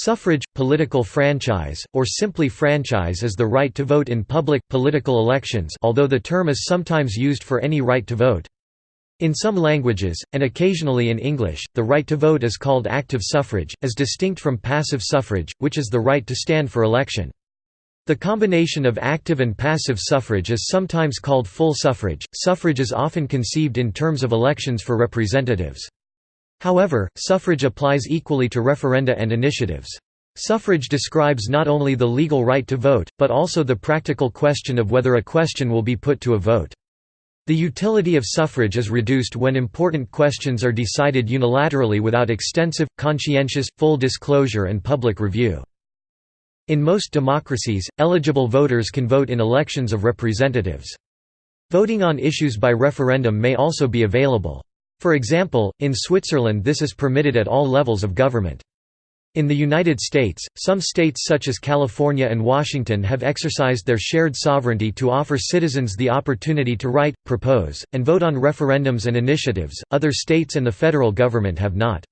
Suffrage, political franchise, or simply franchise is the right to vote in public, political elections although the term is sometimes used for any right to vote. In some languages, and occasionally in English, the right to vote is called active suffrage, as distinct from passive suffrage, which is the right to stand for election. The combination of active and passive suffrage is sometimes called full suffrage. Suffrage is often conceived in terms of elections for representatives. However, suffrage applies equally to referenda and initiatives. Suffrage describes not only the legal right to vote, but also the practical question of whether a question will be put to a vote. The utility of suffrage is reduced when important questions are decided unilaterally without extensive, conscientious, full disclosure and public review. In most democracies, eligible voters can vote in elections of representatives. Voting on issues by referendum may also be available. For example, in Switzerland this is permitted at all levels of government. In the United States, some states such as California and Washington have exercised their shared sovereignty to offer citizens the opportunity to write, propose, and vote on referendums and initiatives, other states and the federal government have not.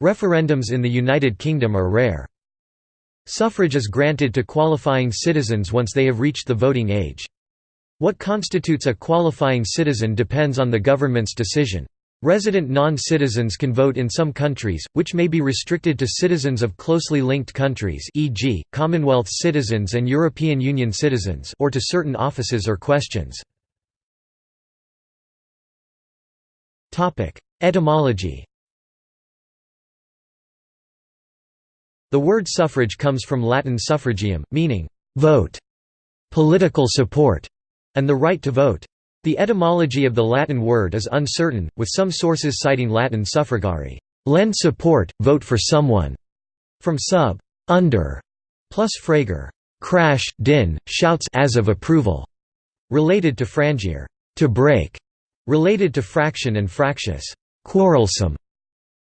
Referendums in the United Kingdom are rare. Suffrage is granted to qualifying citizens once they have reached the voting age. What constitutes a qualifying citizen depends on the government's decision. Resident non-citizens can vote in some countries, which may be restricted to citizens of closely linked countries e.g., Commonwealth citizens and European Union citizens or to certain offices or questions. Etymology The word suffrage comes from Latin suffragium, meaning, «vote», «political support», and the right to vote. The etymology of the Latin word is uncertain, with some sources citing Latin suffragare lend support, vote for someone", from sub under, plus fragor, crash, din, shouts as of approval, related to frangere to break, related to fraction and fractious quarrelsome.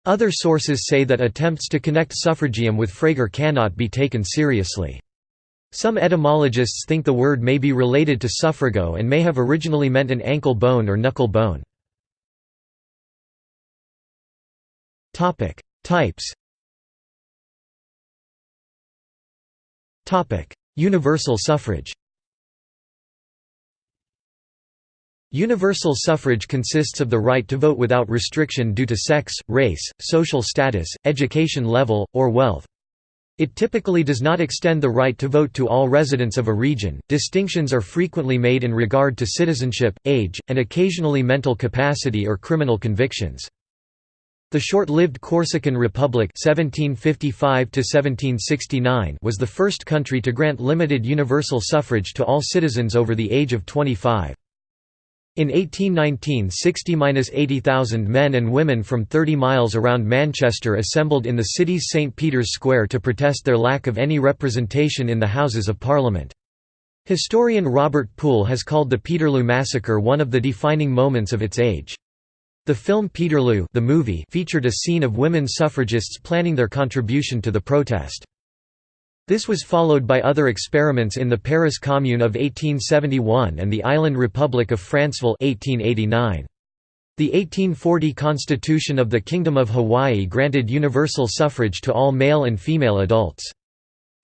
Other sources say that attempts to connect suffragium with fragor cannot be taken seriously. Some etymologists think the word may be related to suffrago and may have originally meant an ankle bone or knuckle bone. Types Universal suffrage Universal suffrage consists of the right to vote without restriction due to sex, race, social status, education level, or wealth. It typically does not extend the right to vote to all residents of a region. Distinctions are frequently made in regard to citizenship, age, and occasionally mental capacity or criminal convictions. The short-lived Corsican Republic (1755–1769) was the first country to grant limited universal suffrage to all citizens over the age of 25. In 1819 60–80,000 men and women from 30 miles around Manchester assembled in the city's St Peter's Square to protest their lack of any representation in the Houses of Parliament. Historian Robert Poole has called the Peterloo Massacre one of the defining moments of its age. The film Peterloo the movie featured a scene of women suffragists planning their contribution to the protest. This was followed by other experiments in the Paris Commune of 1871 and the Island Republic of Franceville 1889. The 1840 Constitution of the Kingdom of Hawaii granted universal suffrage to all male and female adults.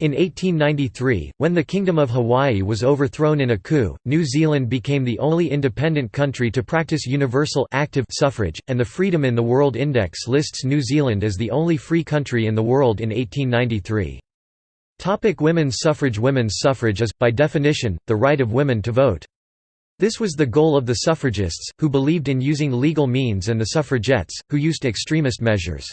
In 1893, when the Kingdom of Hawaii was overthrown in a coup, New Zealand became the only independent country to practice universal active suffrage, and the Freedom in the World Index lists New Zealand as the only free country in the world in 1893. Topic women's suffrage Women's suffrage is, by definition, the right of women to vote. This was the goal of the suffragists, who believed in using legal means and the suffragettes, who used extremist measures.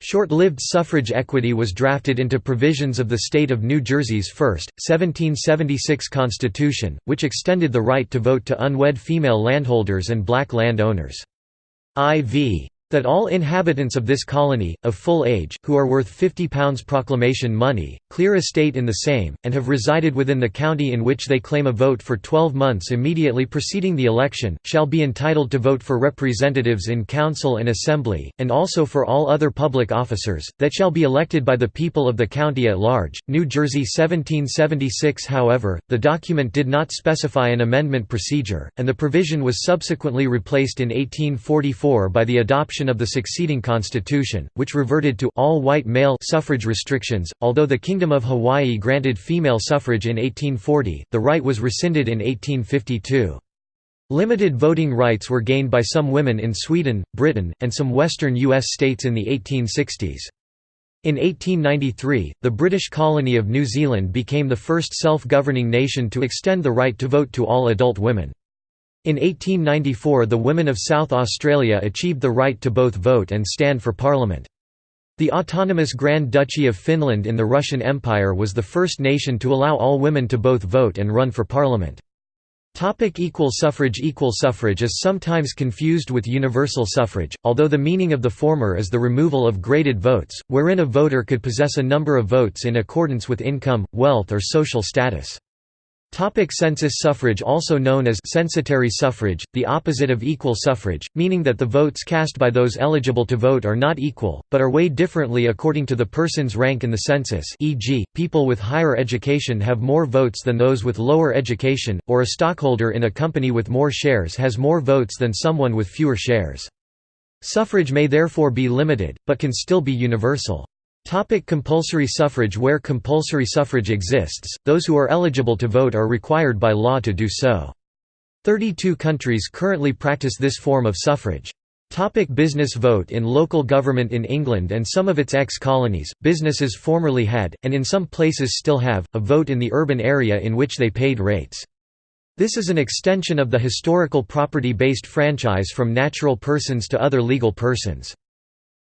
Short-lived suffrage equity was drafted into provisions of the state of New Jersey's first, 1776 constitution, which extended the right to vote to unwed female landholders and black landowners. IV that all inhabitants of this colony, of full age, who are worth £50 proclamation money, clear estate in the same, and have resided within the county in which they claim a vote for 12 months immediately preceding the election, shall be entitled to vote for representatives in council and assembly, and also for all other public officers, that shall be elected by the people of the county at large. New Jersey 1776 However, the document did not specify an amendment procedure, and the provision was subsequently replaced in 1844 by the adoption of the succeeding constitution, which reverted to all-white male suffrage restrictions. Although the Kingdom of Hawaii granted female suffrage in 1840, the right was rescinded in 1852. Limited voting rights were gained by some women in Sweden, Britain, and some western U.S. states in the 1860s. In 1893, the British colony of New Zealand became the first self-governing nation to extend the right to vote to all adult women. In 1894 the women of South Australia achieved the right to both vote and stand for parliament. The autonomous Grand Duchy of Finland in the Russian Empire was the first nation to allow all women to both vote and run for parliament. Topic equal suffrage Equal suffrage is sometimes confused with universal suffrage, although the meaning of the former is the removal of graded votes, wherein a voter could possess a number of votes in accordance with income, wealth or social status. Topic census suffrage Also known as censitary suffrage, the opposite of equal suffrage, meaning that the votes cast by those eligible to vote are not equal, but are weighed differently according to the person's rank in the census e.g., people with higher education have more votes than those with lower education, or a stockholder in a company with more shares has more votes than someone with fewer shares. Suffrage may therefore be limited, but can still be universal. Topic compulsory suffrage Where compulsory suffrage exists, those who are eligible to vote are required by law to do so. 32 countries currently practice this form of suffrage. Topic business Vote in local government In England and some of its ex-colonies, businesses formerly had, and in some places still have, a vote in the urban area in which they paid rates. This is an extension of the historical property-based franchise from natural persons to other legal persons.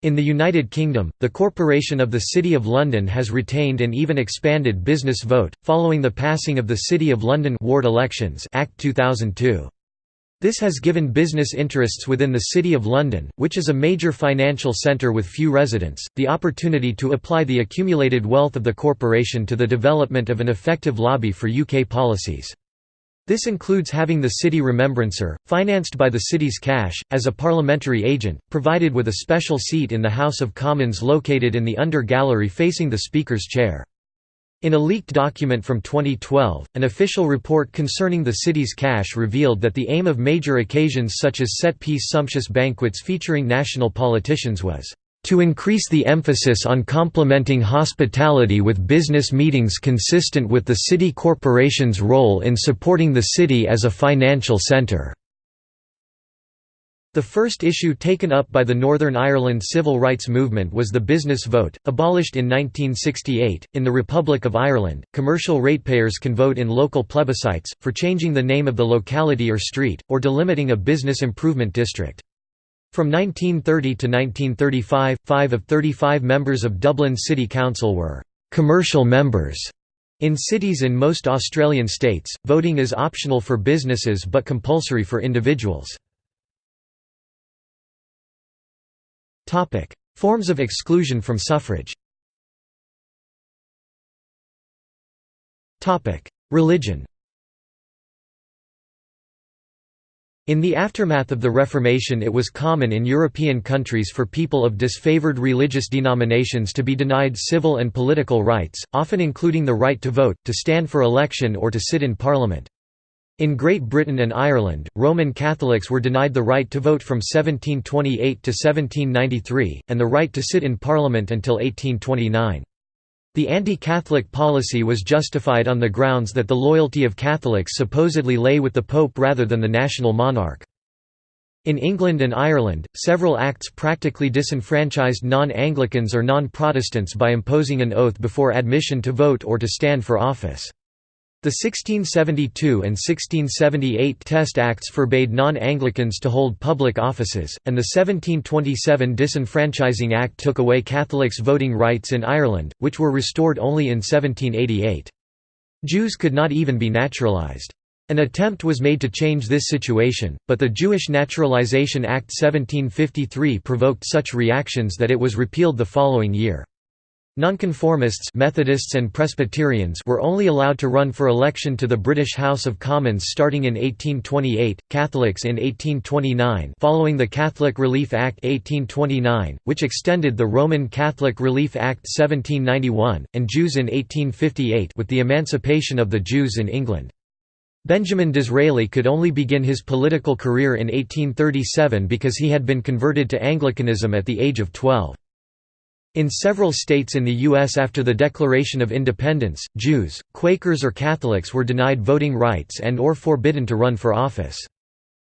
In the United Kingdom, the Corporation of the City of London has retained and even expanded business vote, following the passing of the City of London Ward Elections Act 2002. This has given business interests within the City of London, which is a major financial centre with few residents, the opportunity to apply the accumulated wealth of the corporation to the development of an effective lobby for UK policies. This includes having the city remembrancer, financed by the city's cash, as a parliamentary agent, provided with a special seat in the House of Commons located in the under gallery facing the Speaker's chair. In a leaked document from 2012, an official report concerning the city's cash revealed that the aim of major occasions such as set-piece sumptuous banquets featuring national politicians was to increase the emphasis on complementing hospitality with business meetings consistent with the city corporation's role in supporting the city as a financial centre. The first issue taken up by the Northern Ireland civil rights movement was the business vote, abolished in 1968. In the Republic of Ireland, commercial ratepayers can vote in local plebiscites, for changing the name of the locality or street, or delimiting a business improvement district. From 1930 to 1935, five of 35 members of Dublin City Council were «commercial members». In cities in most Australian states, voting is optional for businesses but compulsory for individuals. Forms of exclusion from suffrage Religion In the aftermath of the Reformation it was common in European countries for people of disfavored religious denominations to be denied civil and political rights, often including the right to vote, to stand for election or to sit in parliament. In Great Britain and Ireland, Roman Catholics were denied the right to vote from 1728 to 1793, and the right to sit in parliament until 1829. The anti-Catholic policy was justified on the grounds that the loyalty of Catholics supposedly lay with the Pope rather than the national monarch. In England and Ireland, several acts practically disenfranchised non-Anglicans or non-Protestants by imposing an oath before admission to vote or to stand for office. The 1672 and 1678 Test Acts forbade non-Anglicans to hold public offices, and the 1727 Disenfranchising Act took away Catholics' voting rights in Ireland, which were restored only in 1788. Jews could not even be naturalised. An attempt was made to change this situation, but the Jewish Naturalization Act 1753 provoked such reactions that it was repealed the following year. Nonconformists Methodists and Presbyterians were only allowed to run for election to the British House of Commons starting in 1828, Catholics in 1829 following the Catholic Relief Act 1829, which extended the Roman Catholic Relief Act 1791, and Jews in 1858 with the emancipation of the Jews in England. Benjamin Disraeli could only begin his political career in 1837 because he had been converted to Anglicanism at the age of 12. In several states in the U.S. after the Declaration of Independence, Jews, Quakers or Catholics were denied voting rights and or forbidden to run for office.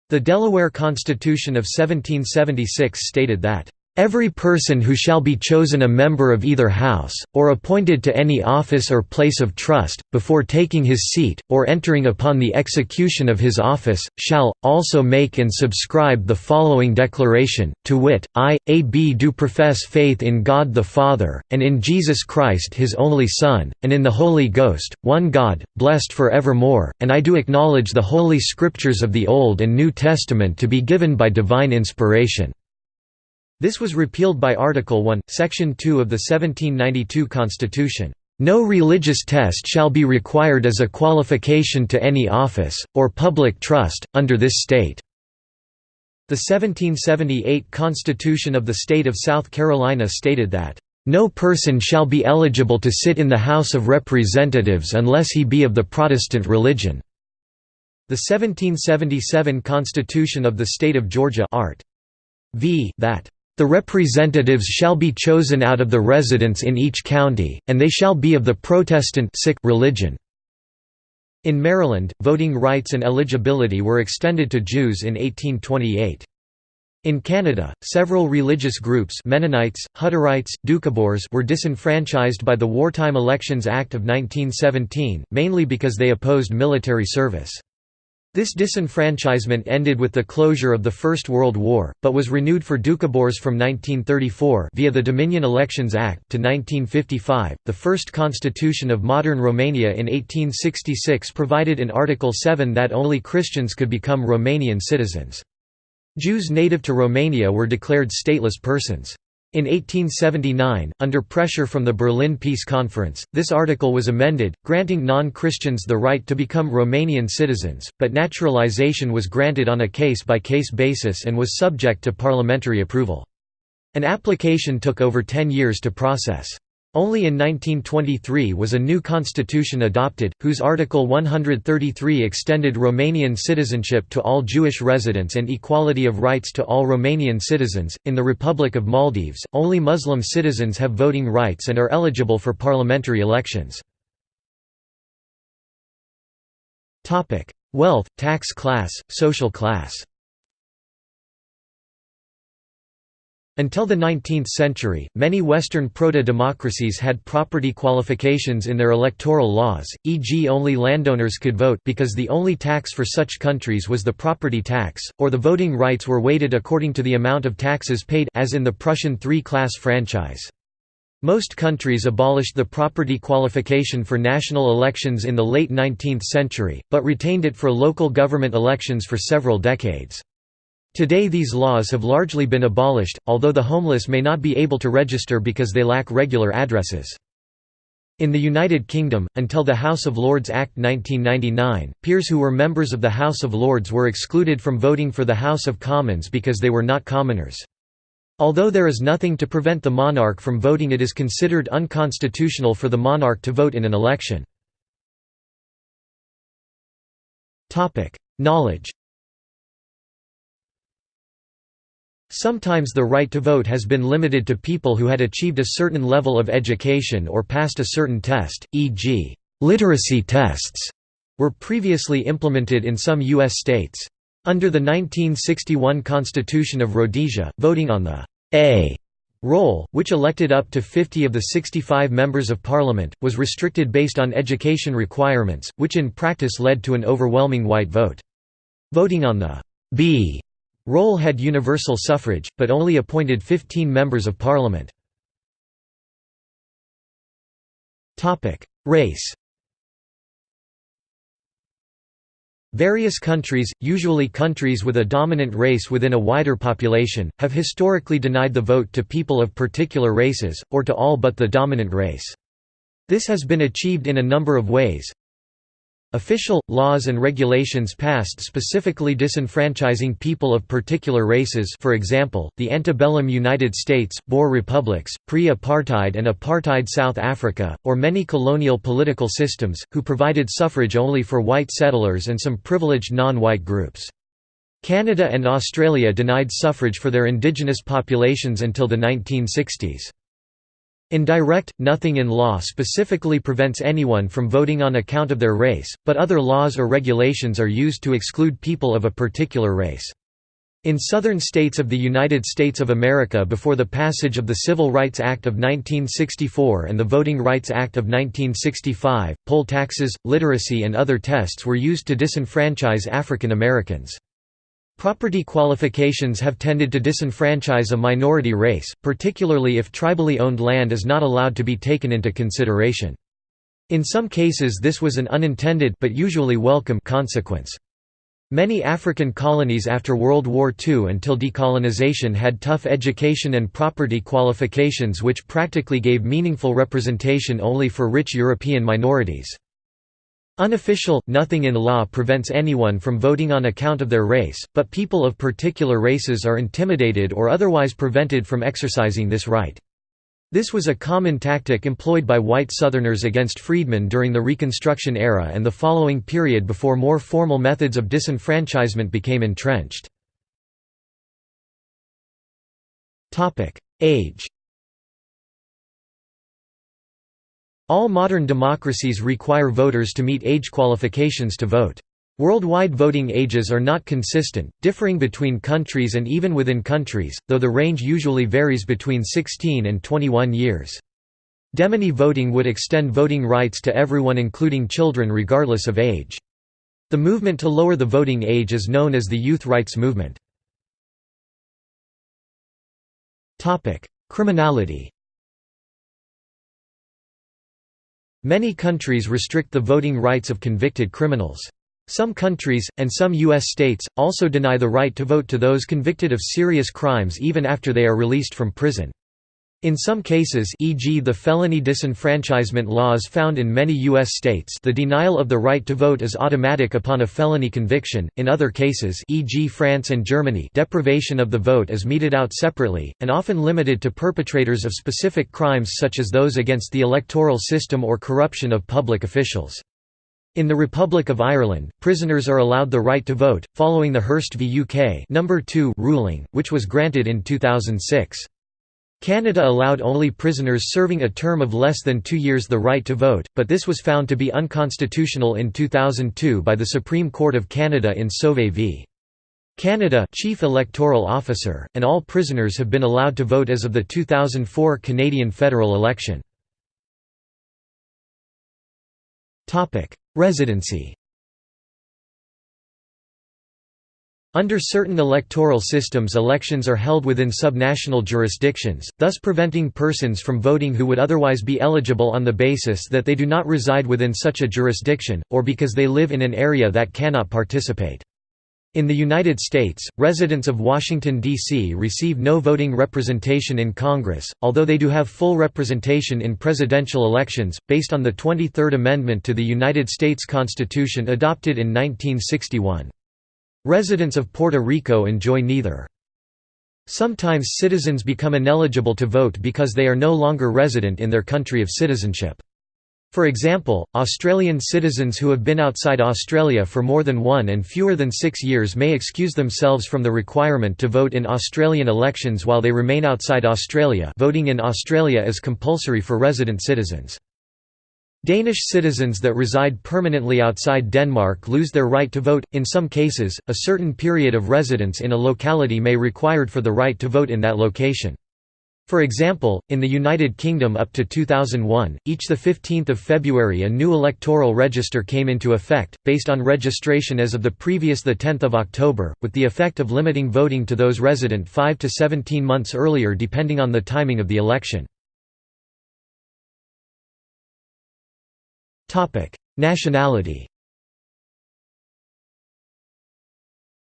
The Delaware Constitution of 1776 stated that, Every person who shall be chosen a member of either House, or appointed to any office or place of trust, before taking his seat, or entering upon the execution of his office, shall, also make and subscribe the following declaration, to wit, I, A. B. do profess faith in God the Father, and in Jesus Christ his only Son, and in the Holy Ghost, one God, blessed for evermore, and I do acknowledge the Holy Scriptures of the Old and New Testament to be given by divine inspiration. This was repealed by Article 1, Section 2 of the 1792 Constitution. No religious test shall be required as a qualification to any office, or public trust, under this state." The 1778 Constitution of the State of South Carolina stated that, "...no person shall be eligible to sit in the House of Representatives unless he be of the Protestant religion." The 1777 Constitution of the State of Georgia Art. v. that the representatives shall be chosen out of the residents in each county, and they shall be of the Protestant religion." In Maryland, voting rights and eligibility were extended to Jews in 1828. In Canada, several religious groups Mennonites, Hutterites, Doukhobors were disenfranchised by the Wartime Elections Act of 1917, mainly because they opposed military service. This disenfranchisement ended with the closure of the First World War, but was renewed for Doukhobors from 1934 via the Dominion Elections Act to 1955. The first constitution of modern Romania in 1866 provided in Article 7 that only Christians could become Romanian citizens. Jews native to Romania were declared stateless persons. In 1879, under pressure from the Berlin Peace Conference, this article was amended, granting non-Christians the right to become Romanian citizens, but naturalization was granted on a case-by-case -case basis and was subject to parliamentary approval. An application took over 10 years to process. Only in 1923 was a new constitution adopted, whose Article 133 extended Romanian citizenship to all Jewish residents and equality of rights to all Romanian citizens. In the Republic of Maldives, only Muslim citizens have voting rights and are eligible for parliamentary elections. Wealth, tax class, social class Until the 19th century, many Western proto-democracies had property qualifications in their electoral laws, e.g. only landowners could vote because the only tax for such countries was the property tax, or the voting rights were weighted according to the amount of taxes paid as in the Prussian three-class franchise. Most countries abolished the property qualification for national elections in the late 19th century, but retained it for local government elections for several decades. Today these laws have largely been abolished, although the homeless may not be able to register because they lack regular addresses. In the United Kingdom, until the House of Lords Act 1999, peers who were members of the House of Lords were excluded from voting for the House of Commons because they were not commoners. Although there is nothing to prevent the monarch from voting it is considered unconstitutional for the monarch to vote in an election. Knowledge Sometimes the right to vote has been limited to people who had achieved a certain level of education or passed a certain test, e.g., literacy tests were previously implemented in some U.S. states. Under the 1961 Constitution of Rhodesia, voting on the A roll, which elected up to 50 of the 65 members of parliament, was restricted based on education requirements, which in practice led to an overwhelming white vote. Voting on the B Roll had universal suffrage, but only appointed 15 members of parliament. Race Various countries, usually countries with a dominant race within a wider population, have historically denied the vote to people of particular races, or to all but the dominant race. This has been achieved in a number of ways. Official, laws and regulations passed specifically disenfranchising people of particular races for example, the antebellum United States, Boer republics, pre-apartheid and apartheid South Africa, or many colonial political systems, who provided suffrage only for white settlers and some privileged non-white groups. Canada and Australia denied suffrage for their indigenous populations until the 1960s. Indirect, nothing in law specifically prevents anyone from voting on account of their race, but other laws or regulations are used to exclude people of a particular race. In southern states of the United States of America before the passage of the Civil Rights Act of 1964 and the Voting Rights Act of 1965, poll taxes, literacy and other tests were used to disenfranchise African Americans. Property qualifications have tended to disenfranchise a minority race, particularly if tribally owned land is not allowed to be taken into consideration. In some cases this was an unintended but usually welcome consequence. Many African colonies after World War II until decolonization had tough education and property qualifications which practically gave meaningful representation only for rich European minorities. Unofficial, nothing in law prevents anyone from voting on account of their race, but people of particular races are intimidated or otherwise prevented from exercising this right. This was a common tactic employed by white Southerners against freedmen during the Reconstruction era and the following period before more formal methods of disenfranchisement became entrenched. Age All modern democracies require voters to meet age qualifications to vote. Worldwide voting ages are not consistent, differing between countries and even within countries, though the range usually varies between 16 and 21 years. Demeny voting would extend voting rights to everyone including children regardless of age. The movement to lower the voting age is known as the Youth Rights Movement. Criminality Many countries restrict the voting rights of convicted criminals. Some countries, and some U.S. states, also deny the right to vote to those convicted of serious crimes even after they are released from prison. In some cases e.g. the felony disenfranchisement laws found in many U.S. states the denial of the right to vote is automatic upon a felony conviction, in other cases e.g. France and Germany deprivation of the vote is meted out separately, and often limited to perpetrators of specific crimes such as those against the electoral system or corruption of public officials. In the Republic of Ireland, prisoners are allowed the right to vote, following the Hirst v UK No. 2 ruling, which was granted in 2006. Canada allowed only prisoners serving a term of less than two years the right to vote, but this was found to be unconstitutional in 2002 by the Supreme Court of Canada in Sauvé v. Canada Chief Electoral Officer, and all prisoners have been allowed to vote as of the 2004 Canadian federal election. Residency Under certain electoral systems elections are held within subnational jurisdictions, thus preventing persons from voting who would otherwise be eligible on the basis that they do not reside within such a jurisdiction, or because they live in an area that cannot participate. In the United States, residents of Washington, D.C. receive no voting representation in Congress, although they do have full representation in presidential elections, based on the 23rd Amendment to the United States Constitution adopted in 1961. Residents of Puerto Rico enjoy neither. Sometimes citizens become ineligible to vote because they are no longer resident in their country of citizenship. For example, Australian citizens who have been outside Australia for more than one and fewer than six years may excuse themselves from the requirement to vote in Australian elections while they remain outside Australia voting in Australia is compulsory for resident citizens. Danish citizens that reside permanently outside Denmark lose their right to vote. In some cases, a certain period of residence in a locality may required for the right to vote in that location. For example, in the United Kingdom up to 2001, each 15 February a new electoral register came into effect, based on registration as of the previous 10 October, with the effect of limiting voting to those resident 5 to 17 months earlier depending on the timing of the election. Nationality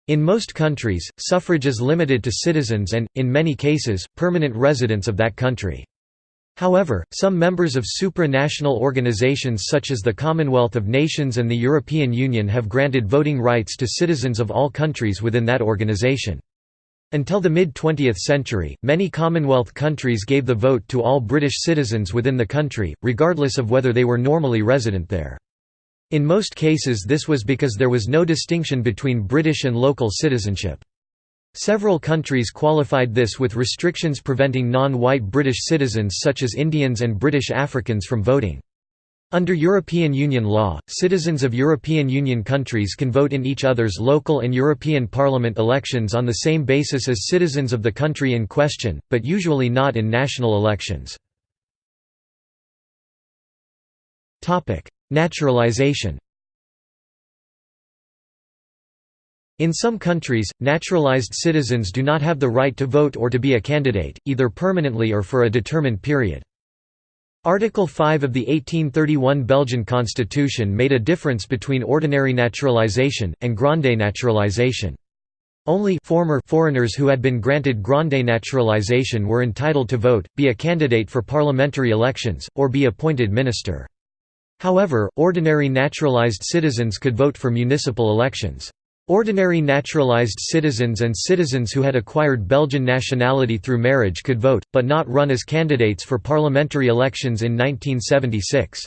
In most countries, suffrage is limited to citizens and, in many cases, permanent residents of that country. However, some members of supranational organizations such as the Commonwealth of Nations and the European Union have granted voting rights to citizens of all countries within that organization. Until the mid-20th century, many Commonwealth countries gave the vote to all British citizens within the country, regardless of whether they were normally resident there. In most cases this was because there was no distinction between British and local citizenship. Several countries qualified this with restrictions preventing non-white British citizens such as Indians and British Africans from voting. Under European Union law, citizens of European Union countries can vote in each other's local and European Parliament elections on the same basis as citizens of the country in question, but usually not in national elections. Naturalization In some countries, naturalized citizens do not have the right to vote or to be a candidate, either permanently or for a determined period. Article 5 of the 1831 Belgian constitution made a difference between ordinary naturalization, and grande naturalization. Only former foreigners who had been granted grande naturalization were entitled to vote, be a candidate for parliamentary elections, or be appointed minister. However, ordinary naturalized citizens could vote for municipal elections. Ordinary naturalized citizens and citizens who had acquired Belgian nationality through marriage could vote, but not run as candidates for parliamentary elections in 1976.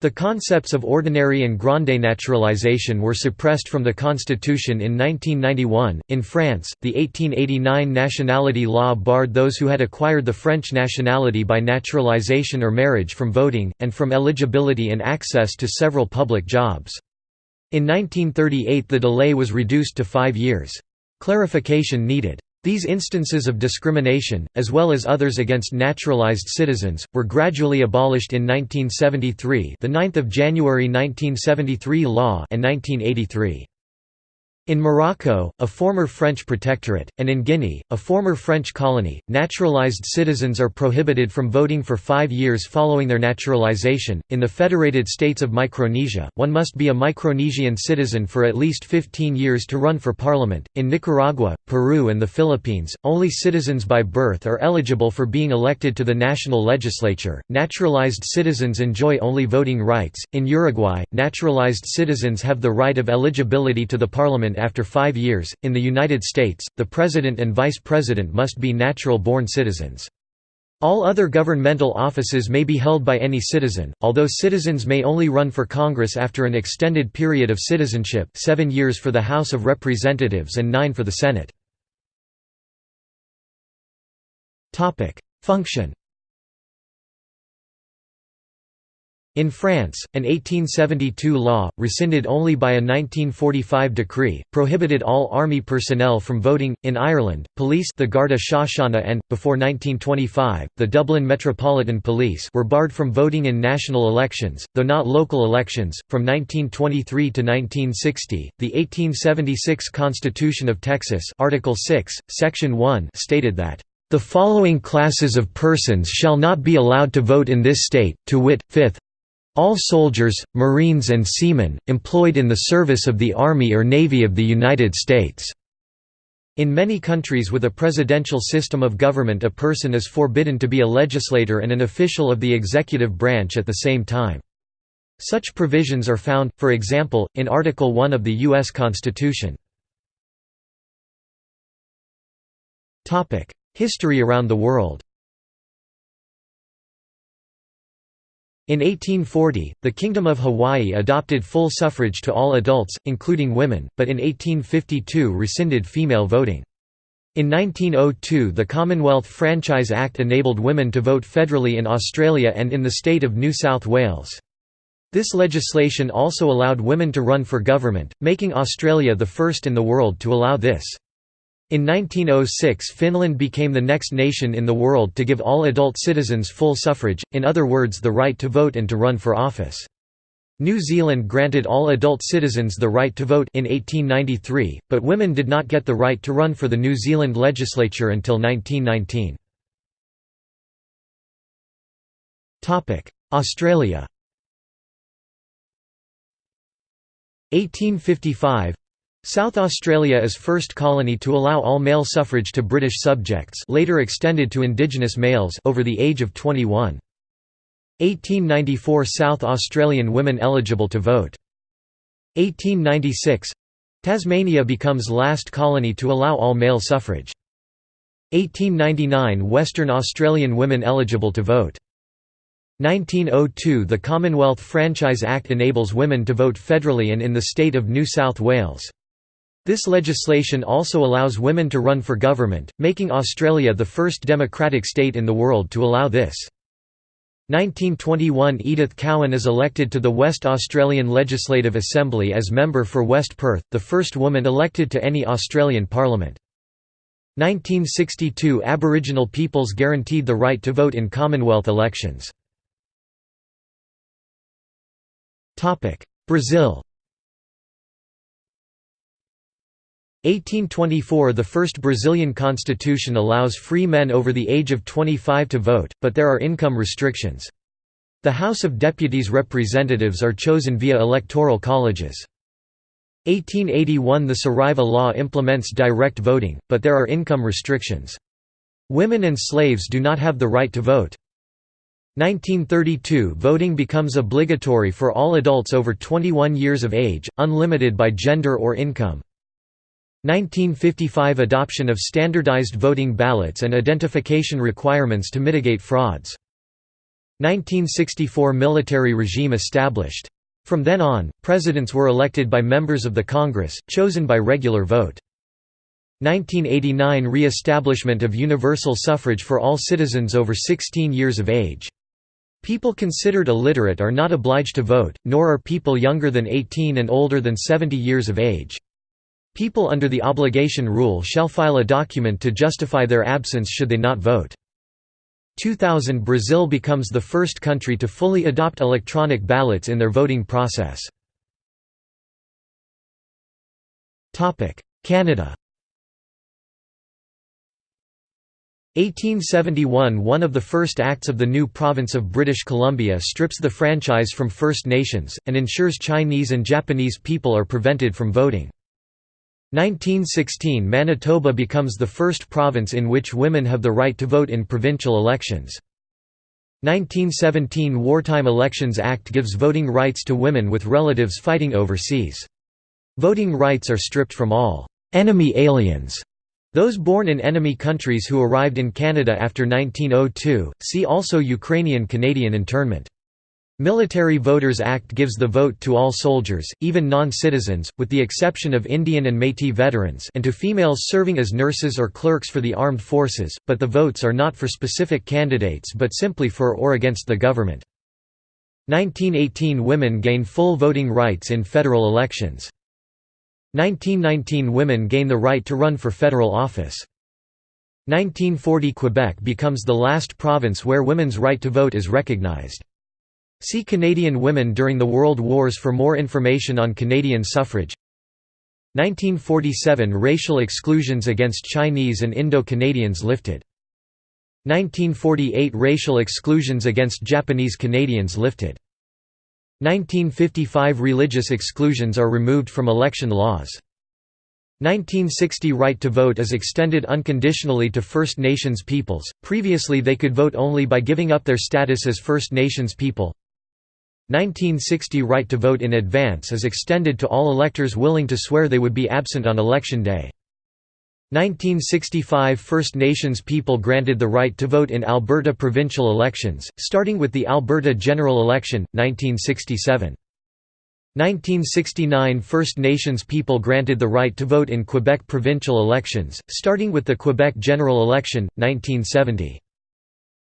The concepts of ordinary and grande naturalization were suppressed from the constitution in 1991. In France, the 1889 nationality law barred those who had acquired the French nationality by naturalization or marriage from voting, and from eligibility and access to several public jobs. In 1938 the delay was reduced to five years. Clarification needed. These instances of discrimination, as well as others against naturalized citizens, were gradually abolished in 1973 the 9th of January 1973 law and 1983. In Morocco, a former French protectorate, and in Guinea, a former French colony, naturalized citizens are prohibited from voting for five years following their naturalization. In the Federated States of Micronesia, one must be a Micronesian citizen for at least 15 years to run for parliament. In Nicaragua, Peru, and the Philippines, only citizens by birth are eligible for being elected to the national legislature. Naturalized citizens enjoy only voting rights. In Uruguay, naturalized citizens have the right of eligibility to the parliament after five years. In the United States, the president and vice president must be natural born citizens. All other governmental offices may be held by any citizen, although citizens may only run for Congress after an extended period of citizenship seven years for the House of Representatives and nine for the Senate. Function In France, an 1872 law, rescinded only by a 1945 decree, prohibited all army personnel from voting. In Ireland, police the Garda Síochána and, before 1925, the Dublin Metropolitan Police were barred from voting in national elections, though not local elections. From 1923 to 1960, the 1876 Constitution of Texas Article 6, Section 1 stated that the following classes of persons shall not be allowed to vote in this state, to wit, fifth, all soldiers, Marines and seamen, employed in the service of the Army or Navy of the United States." In many countries with a presidential system of government a person is forbidden to be a legislator and an official of the executive branch at the same time. Such provisions are found, for example, in Article 1 of the U.S. Constitution. History around the world In 1840, the Kingdom of Hawaii adopted full suffrage to all adults, including women, but in 1852 rescinded female voting. In 1902 the Commonwealth Franchise Act enabled women to vote federally in Australia and in the state of New South Wales. This legislation also allowed women to run for government, making Australia the first in the world to allow this. In 1906 Finland became the next nation in the world to give all adult citizens full suffrage, in other words the right to vote and to run for office. New Zealand granted all adult citizens the right to vote in 1893, but women did not get the right to run for the New Zealand legislature until 1919. Australia 1855 South Australia is first colony to allow all male suffrage to British subjects later extended to Indigenous males over the age of 21. 1894 South Australian women eligible to vote. 1896 Tasmania becomes last colony to allow all male suffrage. 1899 Western Australian women eligible to vote. 1902 The Commonwealth Franchise Act enables women to vote federally and in the state of New South Wales. This legislation also allows women to run for government, making Australia the first democratic state in the world to allow this. 1921 Edith Cowan is elected to the West Australian Legislative Assembly as member for West Perth, the first woman elected to any Australian parliament. 1962 Aboriginal peoples guaranteed the right to vote in Commonwealth elections. Brazil 1824 – The first Brazilian constitution allows free men over the age of 25 to vote, but there are income restrictions. The House of Deputies representatives are chosen via electoral colleges. 1881 – The Saraiva Law implements direct voting, but there are income restrictions. Women and slaves do not have the right to vote. 1932 – Voting becomes obligatory for all adults over 21 years of age, unlimited by gender or income. 1955 Adoption of standardized voting ballots and identification requirements to mitigate frauds. 1964 Military regime established. From then on, presidents were elected by members of the Congress, chosen by regular vote. 1989 Re-establishment of universal suffrage for all citizens over 16 years of age. People considered illiterate are not obliged to vote, nor are people younger than 18 and older than 70 years of age. People under the obligation rule shall file a document to justify their absence should they not vote. 2000 Brazil becomes the first country to fully adopt electronic ballots in their voting process. Canada 1871 One of the first acts of the new province of British Columbia strips the franchise from First Nations, and ensures Chinese and Japanese people are prevented from voting. 1916 Manitoba becomes the first province in which women have the right to vote in provincial elections. 1917 Wartime Elections Act gives voting rights to women with relatives fighting overseas. Voting rights are stripped from all «enemy aliens» those born in enemy countries who arrived in Canada after 1902, see also Ukrainian-Canadian internment. Military Voters Act gives the vote to all soldiers, even non-citizens, with the exception of Indian and Métis veterans and to females serving as nurses or clerks for the armed forces, but the votes are not for specific candidates but simply for or against the government. 1918 Women gain full voting rights in federal elections. 1919 Women gain the right to run for federal office. 1940 Quebec becomes the last province where women's right to vote is recognized. See Canadian women during the World Wars for more information on Canadian suffrage 1947 – Racial exclusions against Chinese and Indo-Canadians lifted. 1948 – Racial exclusions against Japanese Canadians lifted. 1955 – Religious exclusions are removed from election laws. 1960 – Right to vote is extended unconditionally to First Nations peoples, previously they could vote only by giving up their status as First Nations people. 1960 right to vote in advance is extended to all electors willing to swear they would be absent on election day. 1965 First Nations people granted the right to vote in Alberta provincial elections, starting with the Alberta general election, 1967. 1969 First Nations people granted the right to vote in Quebec provincial elections, starting with the Quebec general election, 1970.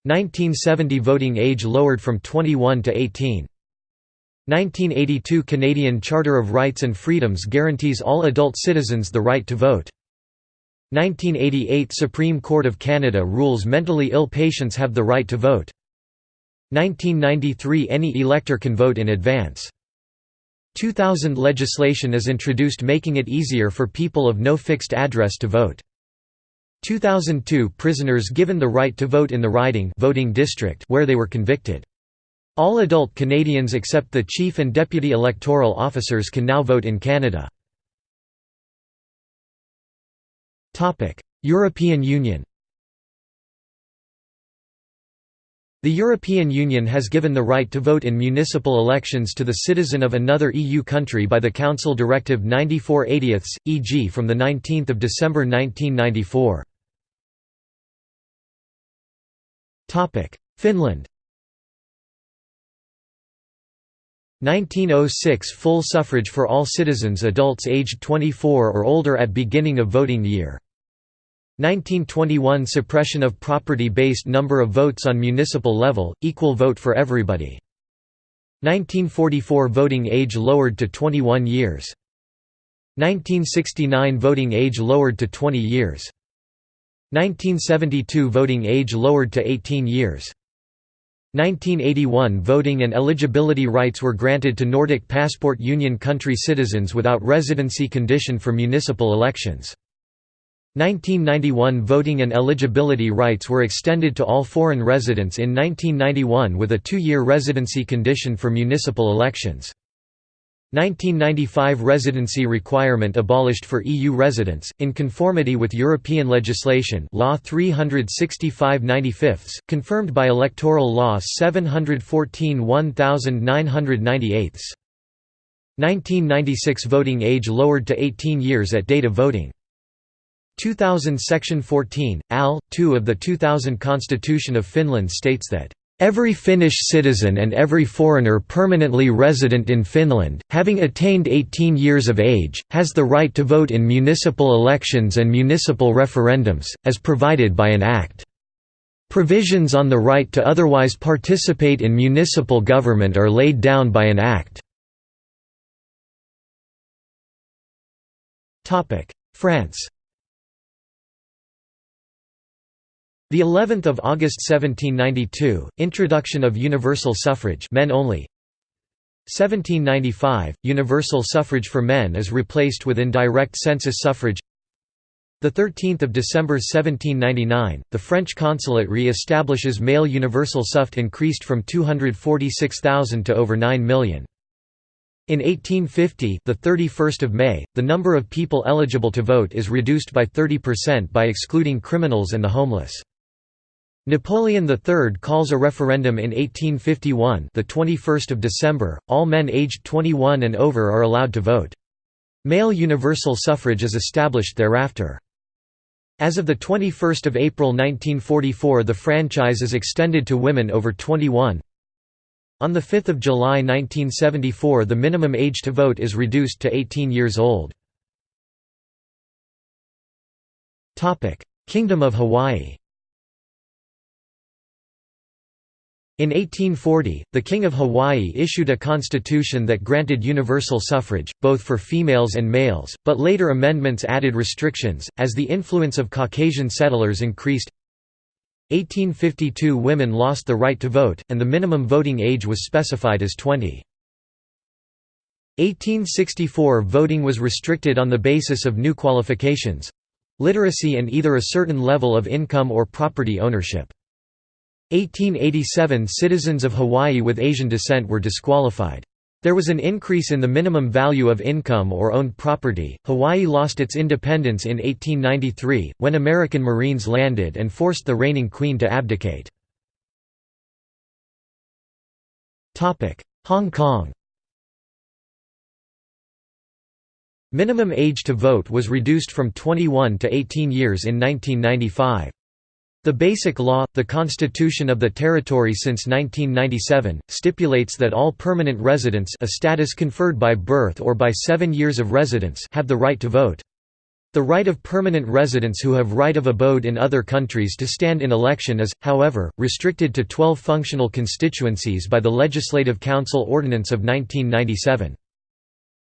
1970 voting age lowered from 21 to 18. 1982 Canadian Charter of Rights and Freedoms guarantees all adult citizens the right to vote. 1988 Supreme Court of Canada rules mentally ill patients have the right to vote. 1993 Any elector can vote in advance. 2000 legislation is introduced making it easier for people of no fixed address to vote. 2002 Prisoners given the right to vote in the riding voting district where they were convicted. All adult Canadians except the Chief and Deputy Electoral Officers can now vote in Canada. European Union The European Union has given the right to vote in municipal elections to the citizen of another EU country by the Council Directive 94 80 e.g. from 19 December 1994. Finland 1906 Full suffrage for all citizens adults aged 24 or older at beginning of voting year 1921 Suppression of property-based number of votes on municipal level, equal vote for everybody. 1944 Voting age lowered to 21 years. 1969 Voting age lowered to 20 years. 1972 Voting age lowered to 18 years. 1981 Voting and eligibility rights were granted to Nordic Passport Union country citizens without residency condition for municipal elections. 1991 Voting and eligibility rights were extended to all foreign residents in 1991 with a two-year residency condition for municipal elections. 1995 Residency requirement abolished for EU residents, in conformity with European legislation Law 365 95 confirmed by Electoral Law 714 1998 1996 Voting age lowered to 18 years at date of voting 2000 Section 14, Al. 2 of the 2000 Constitution of Finland states that Every Finnish citizen and every foreigner permanently resident in Finland, having attained 18 years of age, has the right to vote in municipal elections and municipal referendums, as provided by an act. Provisions on the right to otherwise participate in municipal government are laid down by an act. France The 11th of August 1792, introduction of universal suffrage, men only. 1795, universal suffrage for men is replaced with indirect census suffrage. The 13th of December 1799, the French consulate re-establishes male universal suffrage increased from 246,000 to over 9 million. In 1850, the 31st of May, the number of people eligible to vote is reduced by 30% by excluding criminals and the homeless. Napoleon III calls a referendum in 1851 the 21st of December, all men aged 21 and over are allowed to vote. Male universal suffrage is established thereafter. As of 21 April 1944 the franchise is extended to women over 21. On 5 July 1974 the minimum age to vote is reduced to 18 years old. Kingdom of Hawaii In 1840, the King of Hawaii issued a constitution that granted universal suffrage, both for females and males, but later amendments added restrictions, as the influence of Caucasian settlers increased. 1852 women lost the right to vote, and the minimum voting age was specified as 20. 1864 voting was restricted on the basis of new qualifications—literacy and either a certain level of income or property ownership. 1887 Citizens of Hawaii with Asian descent were disqualified. There was an increase in the minimum value of income or owned property. Hawaii lost its independence in 1893, when American Marines landed and forced the reigning queen to abdicate. Hong Kong Minimum age to vote was reduced from 21 to 18 years in 1995. The Basic Law, the constitution of the territory since 1997, stipulates that all permanent residents a status conferred by birth or by seven years of residence have the right to vote. The right of permanent residents who have right of abode in other countries to stand in election is, however, restricted to 12 functional constituencies by the Legislative Council Ordinance of 1997.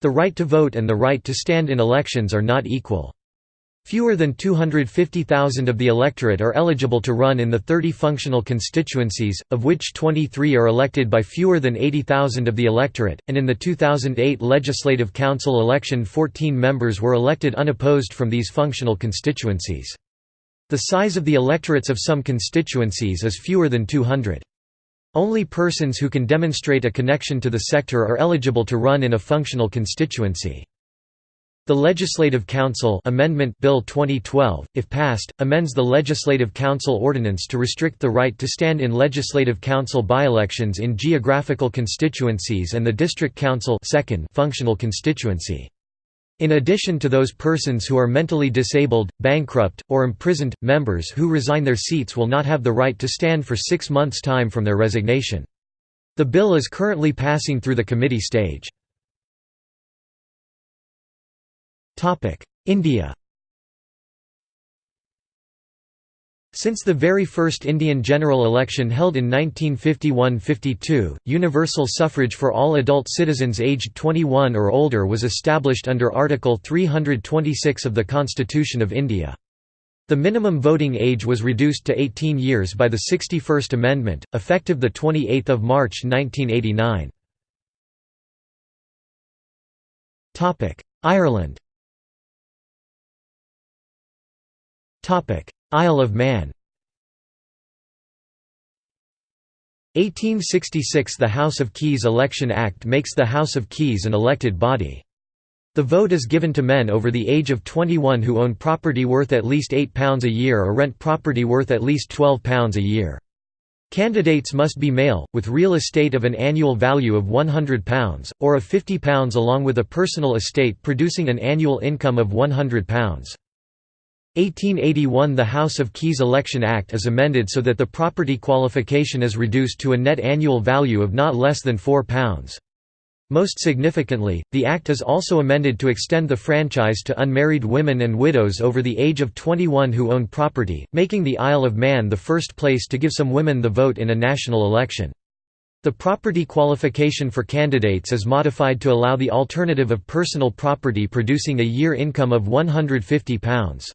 The right to vote and the right to stand in elections are not equal. Fewer than 250,000 of the electorate are eligible to run in the 30 functional constituencies, of which 23 are elected by fewer than 80,000 of the electorate, and in the 2008 Legislative Council election 14 members were elected unopposed from these functional constituencies. The size of the electorates of some constituencies is fewer than 200. Only persons who can demonstrate a connection to the sector are eligible to run in a functional constituency. The Legislative Council Amendment Bill 2012, if passed, amends the Legislative Council Ordinance to restrict the right to stand in Legislative Council by-elections in geographical constituencies and the District Council second functional constituency. In addition to those persons who are mentally disabled, bankrupt, or imprisoned, members who resign their seats will not have the right to stand for six months' time from their resignation. The bill is currently passing through the committee stage. India Since the very first Indian general election held in 1951–52, universal suffrage for all adult citizens aged 21 or older was established under Article 326 of the Constitution of India. The minimum voting age was reduced to 18 years by the 61st Amendment, effective 28 March 1989. Ireland Isle of Man 1866 – The House of Keys Election Act makes the House of Keys an elected body. The vote is given to men over the age of 21 who own property worth at least £8 a year or rent property worth at least £12 a year. Candidates must be male, with real estate of an annual value of £100, or of £50 along with a personal estate producing an annual income of £100. 1881 – The House of Keys Election Act is amended so that the property qualification is reduced to a net annual value of not less than £4. Most significantly, the Act is also amended to extend the franchise to unmarried women and widows over the age of 21 who own property, making the Isle of Man the first place to give some women the vote in a national election. The property qualification for candidates is modified to allow the alternative of personal property producing a year income of £150.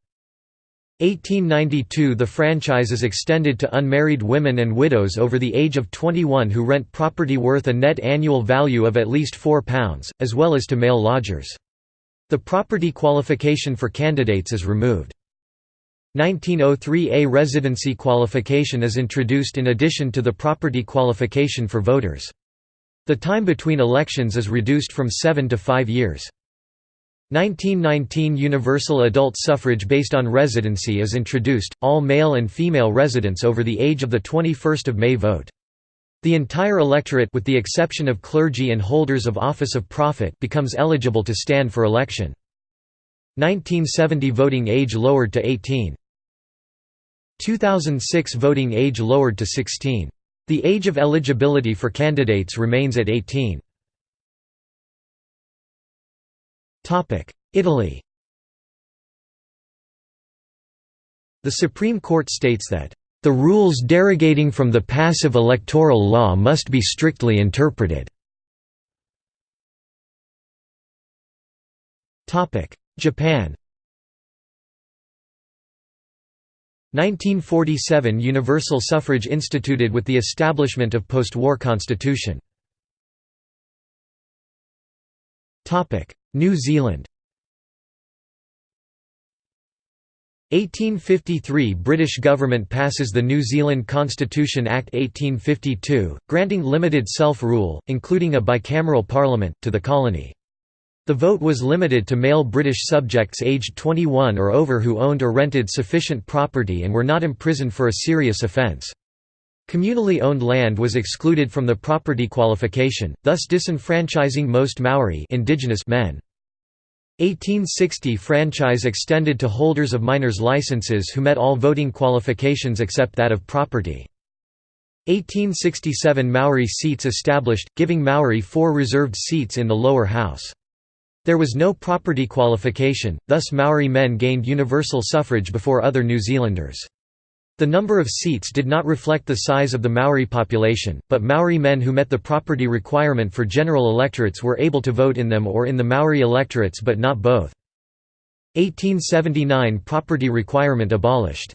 1892 – The franchise is extended to unmarried women and widows over the age of 21 who rent property worth a net annual value of at least £4, as well as to male lodgers. The property qualification for candidates is removed. 1903 A residency qualification is introduced in addition to the property qualification for voters. The time between elections is reduced from seven to five years. 1919 Universal adult suffrage based on residency is introduced, all male and female residents over the age of 21 May vote. The entire electorate with the exception of clergy and holders of office of profit becomes eligible to stand for election. 1970 voting age lowered to 18. 2006 voting age lowered to 16. The age of eligibility for candidates remains at 18. Italy. The Supreme Court states that, "...the rules derogating from the passive electoral law must be strictly interpreted." Topic: Japan. 1947 – Universal suffrage instituted with the establishment of post-war constitution New Zealand 1853 – British government passes the New Zealand Constitution Act 1852, granting limited self-rule, including a bicameral parliament, to the colony. The vote was limited to male British subjects aged 21 or over who owned or rented sufficient property and were not imprisoned for a serious offence. Communally owned land was excluded from the property qualification, thus disenfranchising most Maori indigenous men. 1860 franchise extended to holders of miners' licenses who met all voting qualifications except that of property. 1867 Maori seats established, giving Maori four reserved seats in the lower house. There was no property qualification, thus Maori men gained universal suffrage before other New Zealanders. The number of seats did not reflect the size of the Maori population, but Maori men who met the property requirement for general electorates were able to vote in them or in the Maori electorates but not both. 1879 Property requirement abolished.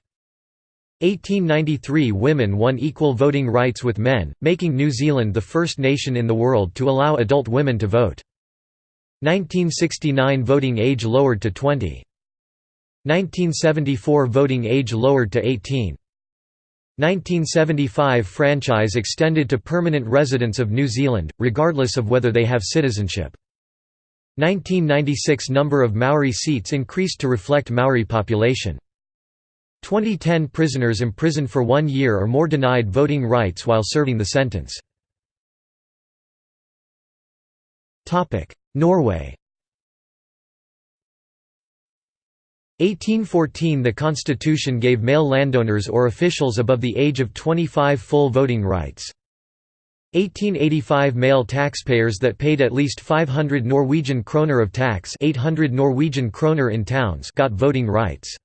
1893 Women won equal voting rights with men, making New Zealand the first nation in the world to allow adult women to vote. 1969 Voting age lowered to 20. 1974 voting age lowered to 18. 1975 franchise extended to permanent residents of New Zealand, regardless of whether they have citizenship. 1996 number of Maori seats increased to reflect Maori population. 2010 prisoners imprisoned for one year or more denied voting rights while serving the sentence. Norway 1814 The constitution gave male landowners or officials above the age of 25 full voting rights. 1885 Male taxpayers that paid at least 500 Norwegian kroner of tax 800 Norwegian kroner in towns got voting rights.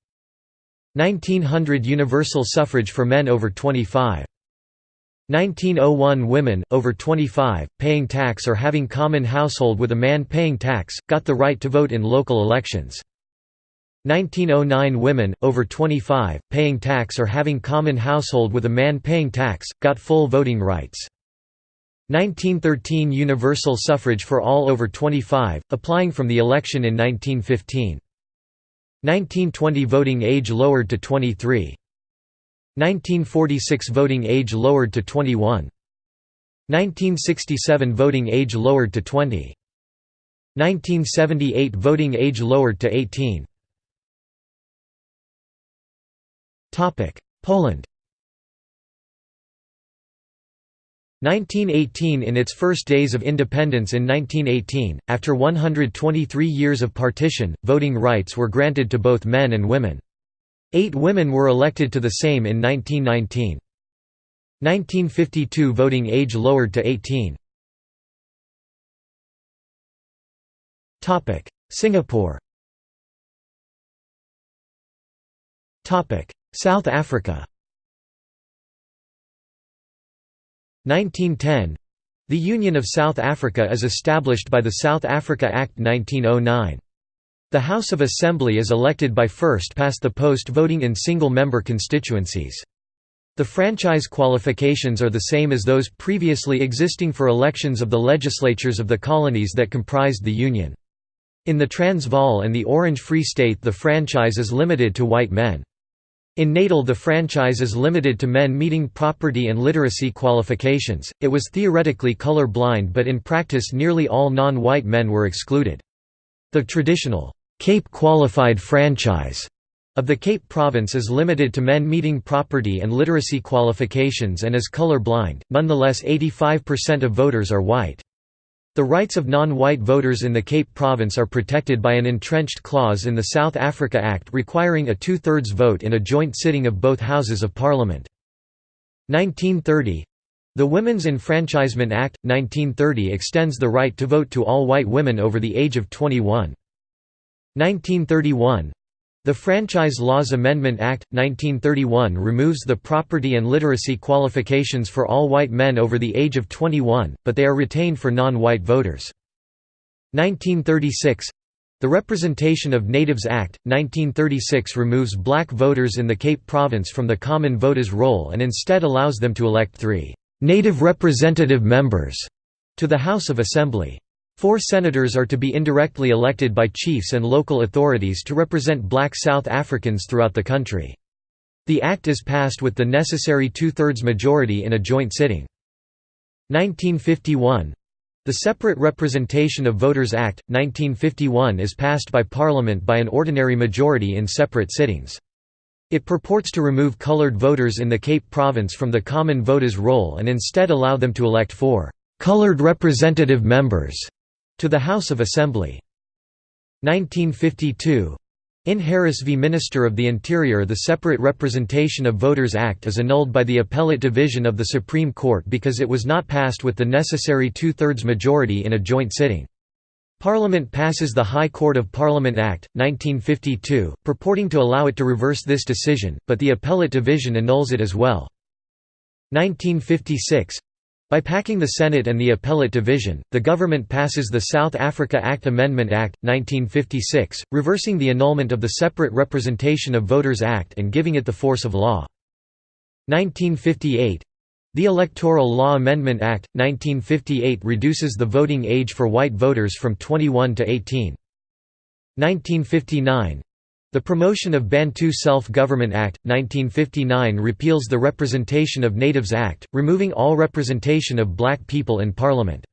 1900 Universal suffrage for men over 25. 1901 Women, over 25, paying tax or having common household with a man paying tax, got the right to vote in local elections. 1909 Women, over 25, paying tax or having common household with a man paying tax, got full voting rights. 1913 Universal suffrage for all over 25, applying from the election in 1915. 1920 Voting age lowered to 23. 1946 Voting age lowered to 21. 1967 Voting age lowered to 20. 1978 Voting age lowered to 18. Poland 1918 In its first days of independence in 1918, after 123 years of partition, voting rights were granted to both men and women. Eight women were elected to the Sejm in 1919. 1952 Voting age lowered to 18. Singapore South Africa 1910 The Union of South Africa is established by the South Africa Act 1909. The House of Assembly is elected by first past the post voting in single-member constituencies. The franchise qualifications are the same as those previously existing for elections of the legislatures of the colonies that comprised the Union. In the Transvaal and the Orange Free State the franchise is limited to white men. In Natal the franchise is limited to men meeting property and literacy qualifications, it was theoretically color blind but in practice nearly all non-white men were excluded. The traditional, Cape qualified franchise of the Cape Province is limited to men meeting property and literacy qualifications and is color blind, nonetheless 85% of voters are white. The rights of non-white voters in the Cape Province are protected by an entrenched clause in the South Africa Act requiring a two-thirds vote in a joint sitting of both Houses of Parliament. 1930 The Women's Enfranchisement Act, 1930 extends the right to vote to all white women over the age of 21. 1931 the Franchise Laws Amendment Act, 1931 removes the property and literacy qualifications for all white men over the age of 21, but they are retained for non-white voters. 1936 The Representation of Natives Act, 1936 removes black voters in the Cape Province from the common voters' roll and instead allows them to elect three «native representative members» to the House of Assembly. Four senators are to be indirectly elected by chiefs and local authorities to represent black South Africans throughout the country. The act is passed with the necessary two-thirds majority in a joint sitting. 1951 The Separate Representation of Voters Act, 1951 is passed by Parliament by an ordinary majority in separate sittings. It purports to remove coloured voters in the Cape Province from the common voters' roll and instead allow them to elect four «coloured representative members» To the House of Assembly. 1952 in Harris v. Minister of the Interior the Separate Representation of Voters Act is annulled by the Appellate Division of the Supreme Court because it was not passed with the necessary two-thirds majority in a joint sitting. Parliament passes the High Court of Parliament Act, 1952, purporting to allow it to reverse this decision, but the Appellate Division annuls it as well. 1956 by packing the Senate and the Appellate Division, the government passes the South Africa Act Amendment Act, 1956, reversing the annulment of the Separate Representation of Voters Act and giving it the force of law. 1958 The Electoral Law Amendment Act, 1958 reduces the voting age for white voters from 21 to 18. 1959 the Promotion of Bantu Self-Government Act, 1959 repeals the Representation of Natives Act, removing all representation of black people in Parliament.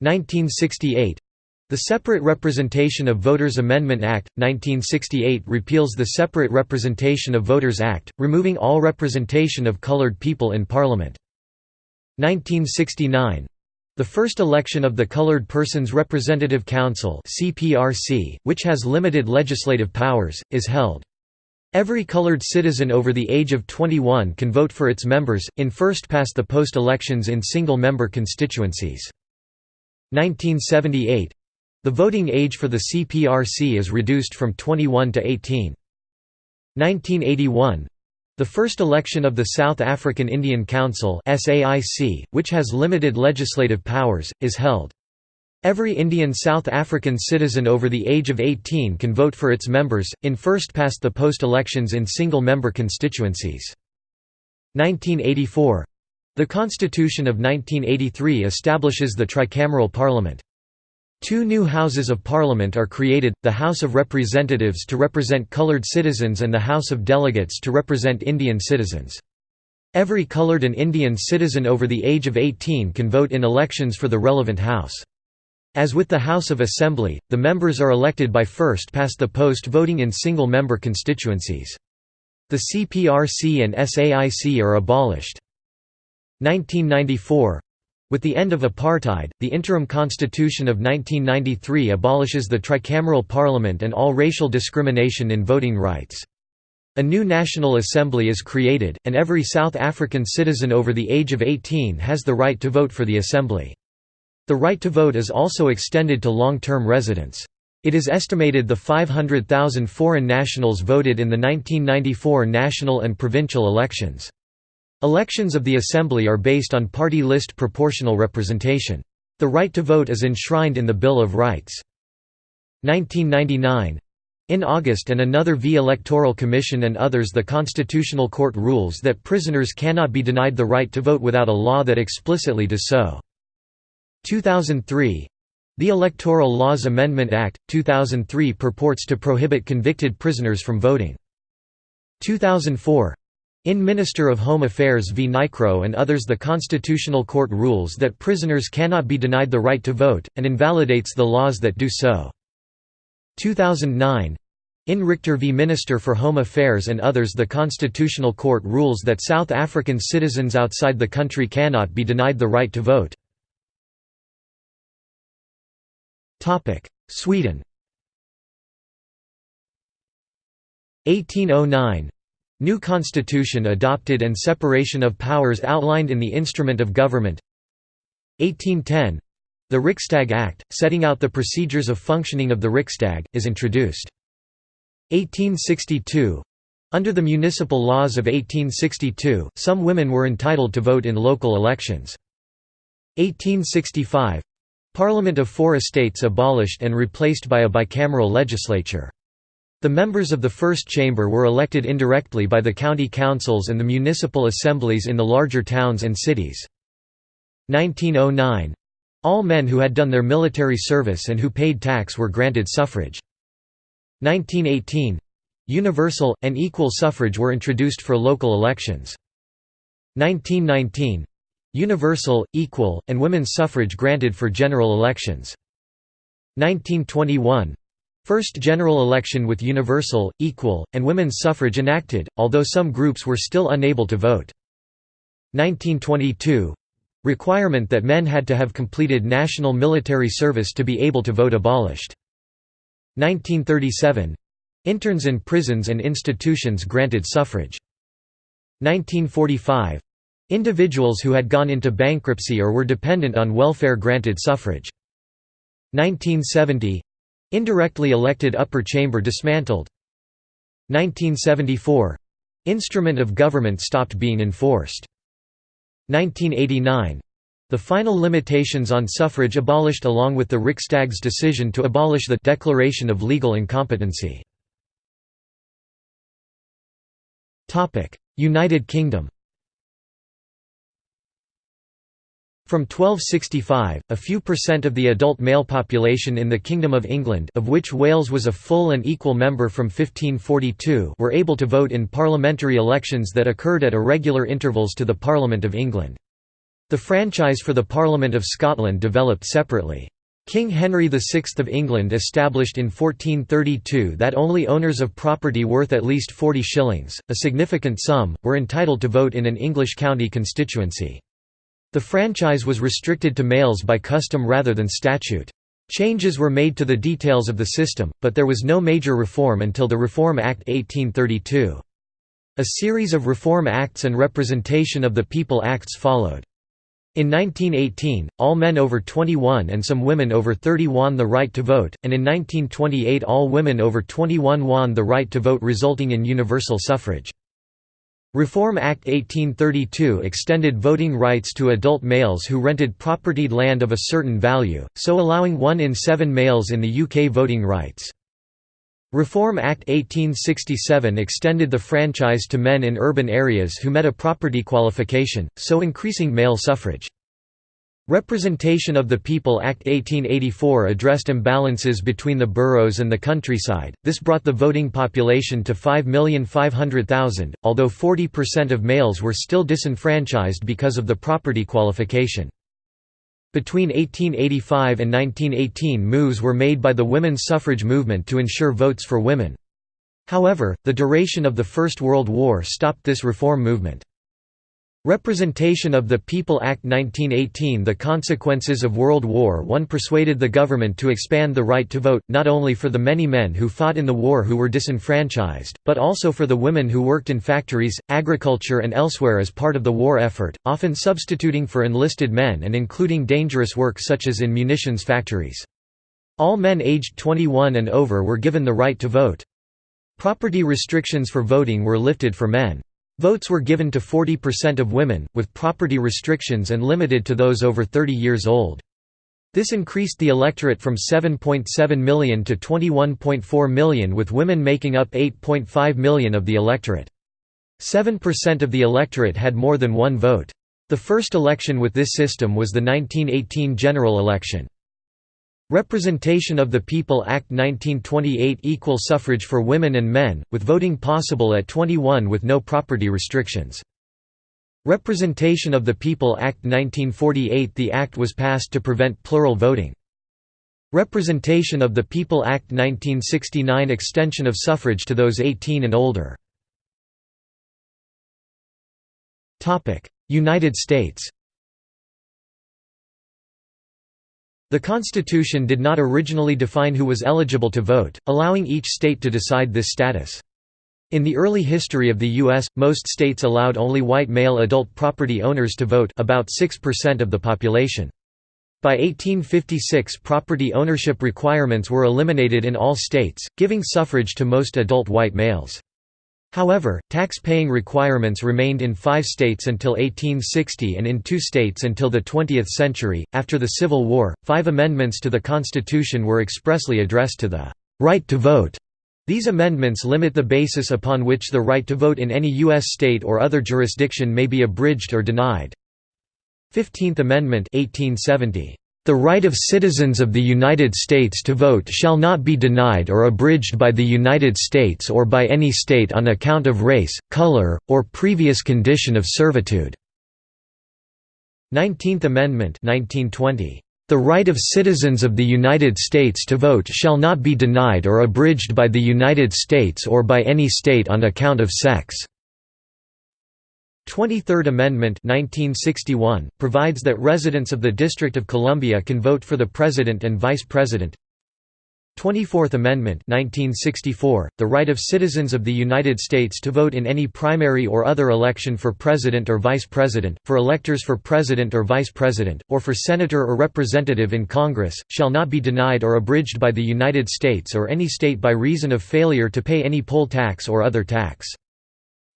1968 The Separate Representation of Voters Amendment Act, 1968 repeals the Separate Representation of Voters Act, removing all representation of colored people in Parliament. 1969 the first election of the Colored Persons Representative Council (CPRC), which has limited legislative powers, is held. Every colored citizen over the age of 21 can vote for its members, in first-past-the-post elections in single-member constituencies. 1978 the voting age for the CPRC is reduced from 21 to 18. 1981 the first election of the South African Indian Council which has limited legislative powers, is held. Every Indian South African citizen over the age of 18 can vote for its members, in first-past-the-post elections in single-member constituencies. 1984 the Constitution of 1983 establishes the tricameral parliament. Two new Houses of Parliament are created, the House of Representatives to represent coloured citizens and the House of Delegates to represent Indian citizens. Every coloured and Indian citizen over the age of 18 can vote in elections for the relevant House. As with the House of Assembly, the members are elected by first-past-the-post voting in single-member constituencies. The CPRC and SAIC are abolished. 1994 with the end of apartheid, the interim constitution of 1993 abolishes the tricameral parliament and all racial discrimination in voting rights. A new National Assembly is created, and every South African citizen over the age of 18 has the right to vote for the Assembly. The right to vote is also extended to long-term residents. It is estimated the 500,000 foreign nationals voted in the 1994 national and provincial elections. Elections of the Assembly are based on party list proportional representation. The right to vote is enshrined in the Bill of Rights. 1999 in August and another v Electoral Commission and others the Constitutional Court rules that prisoners cannot be denied the right to vote without a law that explicitly does so. 2003 the Electoral Laws Amendment Act, 2003 purports to prohibit convicted prisoners from voting. 2004 in Minister of Home Affairs v. NICRO and others the Constitutional Court rules that prisoners cannot be denied the right to vote, and invalidates the laws that do so. 2009 in Richter v. Minister for Home Affairs and others the Constitutional Court rules that South African citizens outside the country cannot be denied the right to vote. Sweden. 1809 New constitution adopted and separation of powers outlined in the Instrument of Government 1810 The Riksdag Act, setting out the procedures of functioning of the Riksdag, is introduced. 1862 Under the municipal laws of 1862, some women were entitled to vote in local elections. 1865 Parliament of four estates abolished and replaced by a bicameral legislature. The members of the First Chamber were elected indirectly by the county councils and the municipal assemblies in the larger towns and cities. 1909 all men who had done their military service and who paid tax were granted suffrage. 1918 Universal, and equal suffrage were introduced for local elections. 1919 Universal, equal, and women's suffrage granted for general elections. 1921 First general election with universal, equal, and women's suffrage enacted, although some groups were still unable to vote. 1922 requirement that men had to have completed national military service to be able to vote abolished. 1937 interns in prisons and institutions granted suffrage. 1945 individuals who had gone into bankruptcy or were dependent on welfare granted suffrage. 1970 Indirectly elected upper chamber dismantled. 1974 Instrument of government stopped being enforced. 1989 the final limitations on suffrage abolished along with the Riksdag's decision to abolish the Declaration of Legal Incompetency. United Kingdom From 1265, a few percent of the adult male population in the Kingdom of England of which Wales was a full and equal member from 1542 were able to vote in parliamentary elections that occurred at irregular intervals to the Parliament of England. The franchise for the Parliament of Scotland developed separately. King Henry VI of England established in 1432 that only owners of property worth at least 40 shillings, a significant sum, were entitled to vote in an English county constituency. The franchise was restricted to males by custom rather than statute. Changes were made to the details of the system, but there was no major reform until the Reform Act 1832. A series of Reform Acts and Representation of the People Acts followed. In 1918, all men over 21 and some women over 30 won the right to vote, and in 1928 all women over 21 won the right to vote resulting in universal suffrage. Reform Act 1832 extended voting rights to adult males who rented propertied land of a certain value, so allowing one in seven males in the UK voting rights. Reform Act 1867 extended the franchise to men in urban areas who met a property qualification, so increasing male suffrage. Representation of the People Act 1884 addressed imbalances between the boroughs and the countryside, this brought the voting population to 5,500,000, although 40% of males were still disenfranchised because of the property qualification. Between 1885 and 1918 moves were made by the women's suffrage movement to ensure votes for women. However, the duration of the First World War stopped this reform movement. Representation of the People Act 1918 The consequences of World War I persuaded the government to expand the right to vote, not only for the many men who fought in the war who were disenfranchised, but also for the women who worked in factories, agriculture and elsewhere as part of the war effort, often substituting for enlisted men and including dangerous work such as in munitions factories. All men aged 21 and over were given the right to vote. Property restrictions for voting were lifted for men. Votes were given to 40% of women, with property restrictions and limited to those over 30 years old. This increased the electorate from 7.7 million to 21.4 million with women making up 8.5 million of the electorate. 7% of the electorate had more than one vote. The first election with this system was the 1918 general election. Representation of the People Act 1928 Equal suffrage for women and men, with voting possible at 21 with no property restrictions. Representation of the People Act 1948 The act was passed to prevent plural voting. Representation of the People Act 1969 Extension of suffrage to those 18 and older. United States The Constitution did not originally define who was eligible to vote, allowing each state to decide this status. In the early history of the U.S., most states allowed only white male adult property owners to vote about 6% of the population. By 1856 property ownership requirements were eliminated in all states, giving suffrage to most adult white males. However, tax-paying requirements remained in five states until 1860 and in two states until the 20th century. After the Civil War, five amendments to the Constitution were expressly addressed to the right to vote. These amendments limit the basis upon which the right to vote in any U.S. state or other jurisdiction may be abridged or denied. Fifteenth Amendment 1870. The right of citizens of the United States to vote shall not be denied or abridged by the United States or by any state on account of race, color, or previous condition of servitude." 19th Amendment 1920. The right of citizens of the United States to vote shall not be denied or abridged by the United States or by any state on account of sex." 23rd Amendment 1961, provides that residents of the District of Columbia can vote for the President and Vice President 24th Amendment 1964, the right of citizens of the United States to vote in any primary or other election for President or Vice President, for electors for President or Vice President, or for Senator or Representative in Congress, shall not be denied or abridged by the United States or any state by reason of failure to pay any poll tax or other tax.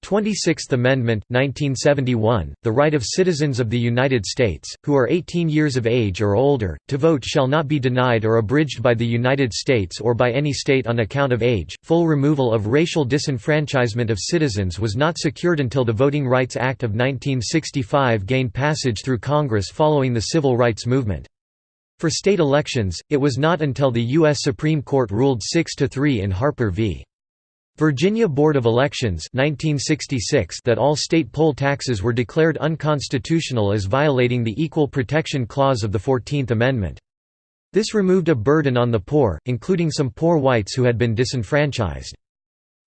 26th Amendment 1971, the right of citizens of the United States, who are 18 years of age or older, to vote shall not be denied or abridged by the United States or by any state on account of age. Full removal of racial disenfranchisement of citizens was not secured until the Voting Rights Act of 1965 gained passage through Congress following the Civil Rights Movement. For state elections, it was not until the U.S. Supreme Court ruled 6–3 in Harper v. Virginia Board of Elections 1966 that all state poll taxes were declared unconstitutional as violating the Equal Protection Clause of the Fourteenth Amendment. This removed a burden on the poor, including some poor whites who had been disenfranchised.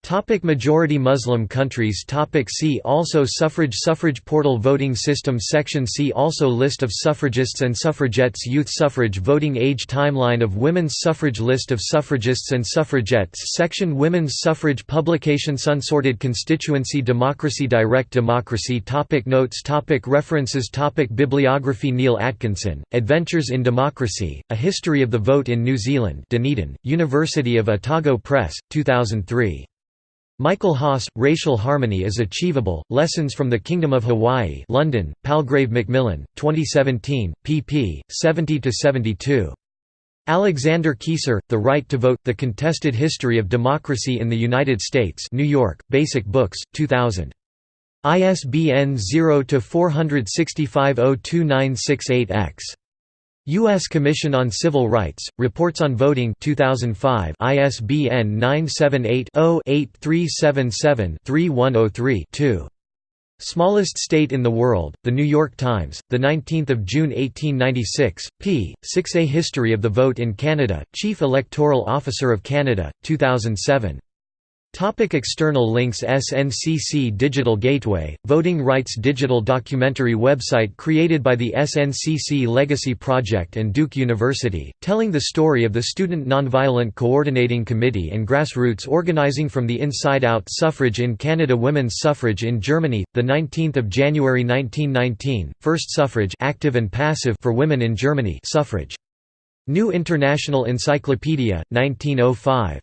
Topic majority Muslim countries. Topic See also Suffrage. Suffrage portal Voting system. Section See also List of suffragists and suffragettes. Youth suffrage. Voting age Timeline of women's suffrage. List of suffragists and suffragettes. Section Women's suffrage Publication. Unsorted constituency. Democracy Direct democracy. Topic Notes. Topic References. Topic Bibliography. Neil Atkinson, Adventures in Democracy, A History of the Vote in New Zealand Dunedin, University of Otago Press, 2003. Michael Haas, Racial Harmony is Achievable, Lessons from the Kingdom of Hawaii London, Palgrave Macmillan, 2017, pp. 70–72. Alexander Keyssar, The Right to Vote, The Contested History of Democracy in the United States New York, Basic Books, 2000. ISBN 0-465-02968-X. U.S. Commission on Civil Rights, Reports on Voting 2005 ISBN 978-0-8377-3103-2. Smallest State in the World, The New York Times, 19 June 1896, p. 6 A History of the Vote in Canada, Chief Electoral Officer of Canada, 2007. Topic external links SNCC Digital Gateway, Voting Rights Digital documentary website created by the SNCC Legacy Project and Duke University, telling the story of the Student Nonviolent Coordinating Committee and grassroots organizing from the inside out Suffrage in Canada Women's suffrage in Germany, 19 January 1919, First suffrage active and passive for women in Germany suffrage. New International Encyclopedia, 1905.